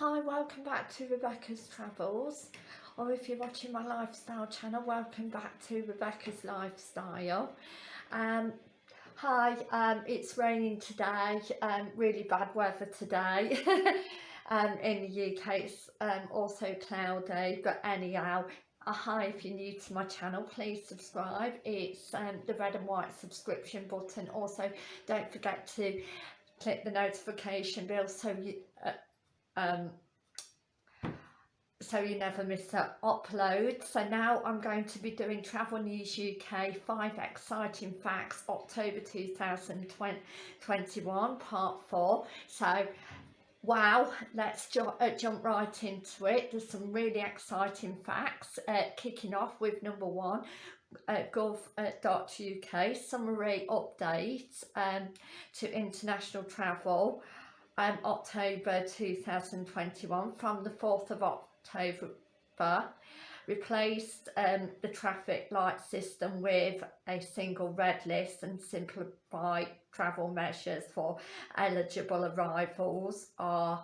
Hi, welcome back to Rebecca's Travels or if you're watching my lifestyle channel, welcome back to Rebecca's Lifestyle. Um, hi, um, it's raining today, um, really bad weather today. um, in the UK it's um, also cloudy, but anyhow, uh, hi if you're new to my channel please subscribe it's um, the red and white subscription button also don't forget to click the notification bell so you uh, um, so you never miss an upload. So now I'm going to be doing Travel News UK 5 Exciting Facts October 2021 part 4. So wow, let's ju uh, jump right into it. There's some really exciting facts uh, kicking off with number one. Uh, gov.uk summary update um, to international travel um, October 2021 from the 4th of October replaced um, the traffic light system with a single red list and simplified travel measures for eligible arrivals are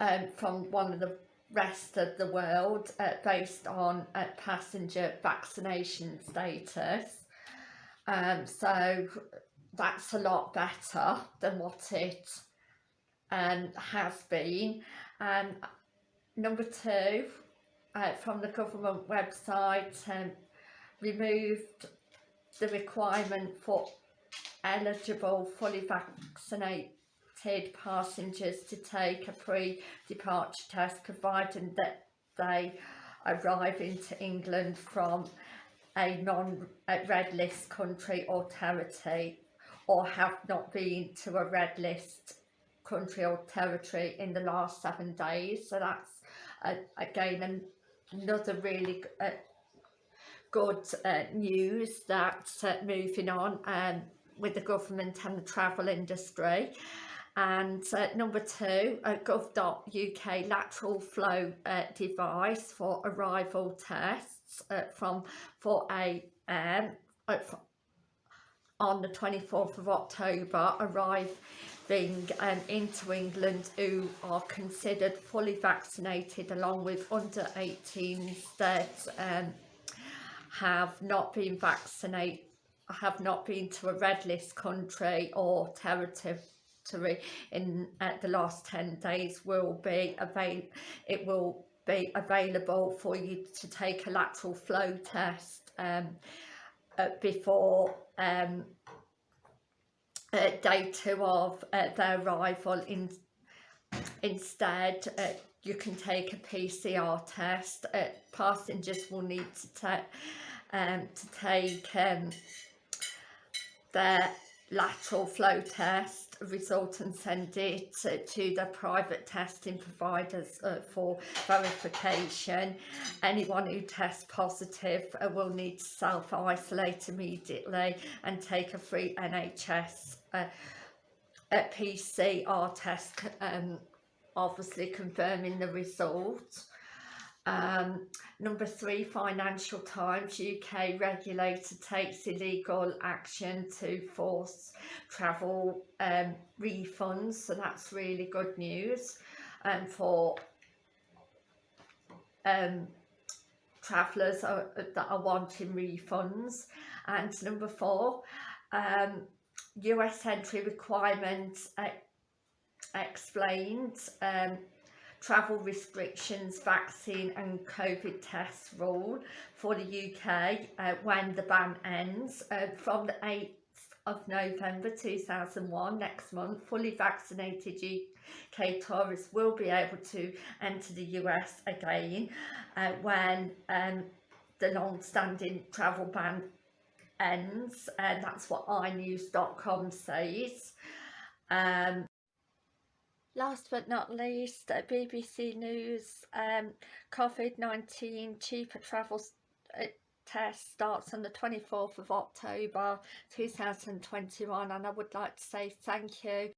um, from one of the rest of the world uh, based on uh, passenger vaccination status. Um, so that's a lot better than what it um, has been. And number two, uh, from the government website, um, removed the requirement for eligible fully vaccinated passengers to take a pre-departure test provided that they arrive into England from a non-red list country or territory or have not been to a red list country or territory in the last seven days. So that's uh, again an, another really uh, good uh, news that's uh, moving on um, with the government and the travel industry. And uh, number two uh, gov.uk lateral flow uh, device for arrival tests from 4am uh, on the 24th of October arriving um, into England who are considered fully vaccinated along with under 18s that um, have not been vaccinated have not been to a red list country or territory in uh, the last 10 days will be it will be available for you to take a lateral flow test um, uh, before um, uh, day two of uh, their arrival in instead uh, you can take a PCR test. Uh, passengers will need to take um, to take um, their lateral flow test result and send it to, to the private testing providers uh, for verification. Anyone who tests positive uh, will need to self-isolate immediately and take a free NHS uh, PCR test um, obviously confirming the result. Um, number three, Financial Times, UK regulator takes illegal action to force travel um, refunds. So that's really good news um, for um, travellers that are wanting refunds. And number four, um, US entry requirements uh, explained. Um, travel restrictions, vaccine and COVID test rule for the UK uh, when the ban ends uh, from the 8th of November 2001 next month fully vaccinated UK tourists will be able to enter the US again uh, when um, the long-standing travel ban ends and that's what inews.com says. Um, Last but not least, BBC News, um, COVID-19 cheaper travel uh, test starts on the 24th of October 2021 and I would like to say thank you